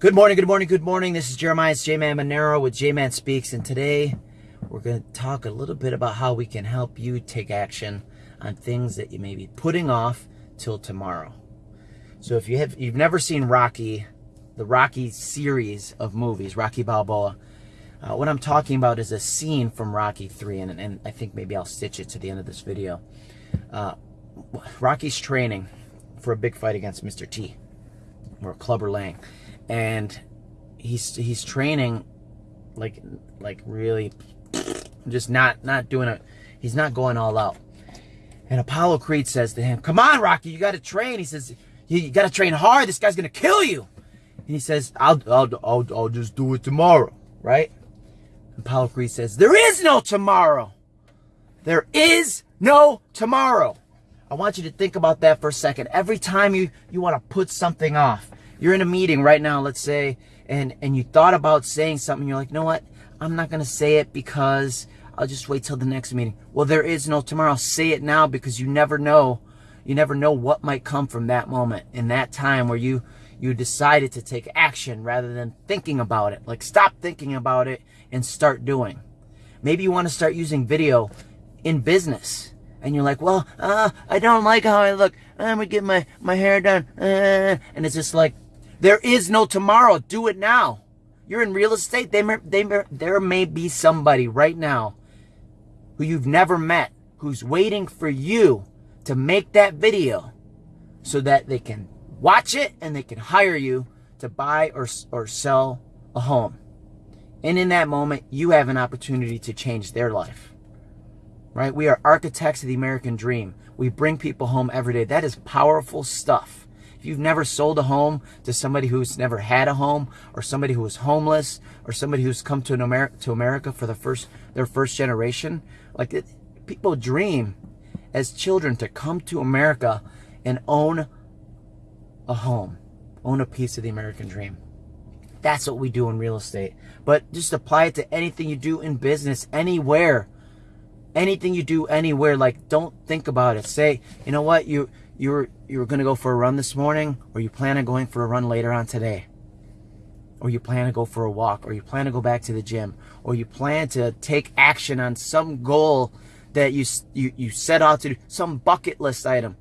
Good morning, good morning, good morning. This is Jeremiah J-Man Monero with J-Man Speaks, and today we're going to talk a little bit about how we can help you take action on things that you may be putting off till tomorrow. So if you have you've never seen Rocky, the Rocky series of movies, Rocky Balboa, uh, what I'm talking about is a scene from Rocky 3, and, and I think maybe I'll stitch it to the end of this video. Uh, Rocky's training for a big fight against Mr. T, or Clubber Lang and he's he's training like like really just not not doing it. He's not going all out. And apollo creed says to him come on rocky you got to train. He says you, got to train hard. This guy's gonna kill you. And he says I'll, I'll i'll i'll just do it tomorrow right? And apollo creed says there is no tomorrow. There is no tomorrow. I want you to think about that for a second. Every time you you want to put something off you're in a meeting right now, let's say, and, and you thought about saying something. You're like, you know what? I'm not going to say it because I'll just wait till the next meeting. Well, there is no tomorrow. Say it now because you never know. You never know what might come from that moment in that time where you you decided to take action rather than thinking about it. Like stop thinking about it and start doing. Maybe you want to start using video in business and you're like, well, uh, I don't like how I look. I'm gonna get my, my hair done. Uh, and it's just like, there is no tomorrow. Do it now. You're in real estate. They may, they may, there may be somebody right now who you've never met who's waiting for you to make that video so that they can watch it and they can hire you to buy or, or sell a home. And in that moment, you have an opportunity to change their life. Right? We are architects of the American dream. We bring people home every day. That is powerful stuff. If you've never sold a home to somebody who's never had a home or somebody who is homeless or somebody who's come to, Amer to America for the first, their first generation, like it, people dream as children to come to America and own a home, own a piece of the American dream. That's what we do in real estate. But just apply it to anything you do in business, anywhere. Anything you do anywhere, like don't think about it. Say, you know what, you you were you were gonna go for a run this morning, or you plan on going for a run later on today, or you plan to go for a walk, or you plan to go back to the gym, or you plan to take action on some goal that you you you set out to do, some bucket list item.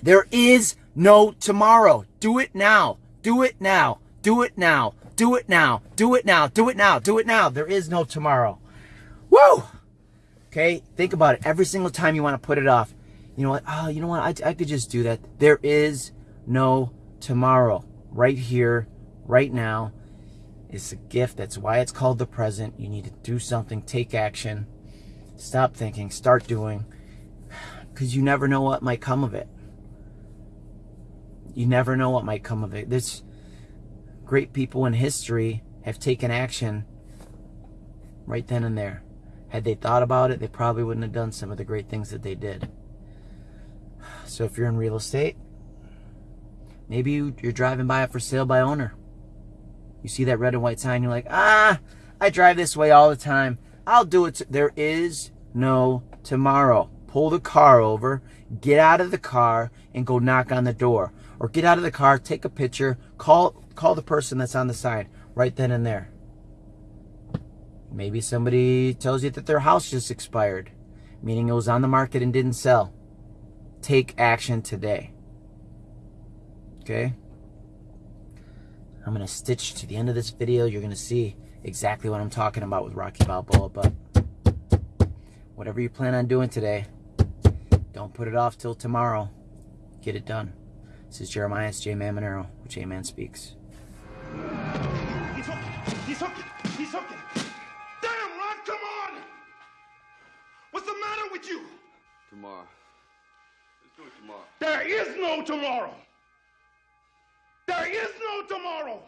There is no tomorrow. Do it now. Do it now. Do it now. Do it now. Do it now. Do it now. Do it now. There is no tomorrow. Woo! Okay, think about it. Every single time you want to put it off, you know what? Oh, you know what? I, I could just do that. There is no tomorrow. Right here, right now. It's a gift. That's why it's called the present. You need to do something, take action, stop thinking, start doing. Because you never know what might come of it. You never know what might come of it. There's great people in history have taken action right then and there. Had they thought about it, they probably wouldn't have done some of the great things that they did. So if you're in real estate, maybe you, are driving by it for sale by owner. You see that red and white sign, you're like, ah, I drive this way all the time. I'll do it. There is no tomorrow. Pull the car over, get out of the car, and go knock on the door. Or get out of the car, take a picture, call call the person that's on the side right then and there. Maybe somebody tells you that their house just expired, meaning it was on the market and didn't sell take action today. Okay? I'm going to stitch to the end of this video. You're going to see exactly what I'm talking about with Rocky Balboa. But whatever you plan on doing today, don't put it off till tomorrow. Get it done. This is Jeremiah J. Man Monero, with J Man Speaks. He's hooking. He's hooking. He's hooking. Damn, Rod, come on! What's the matter with you? Tomorrow tomorrow. There is no tomorrow. There is no tomorrow. There is no tomorrow.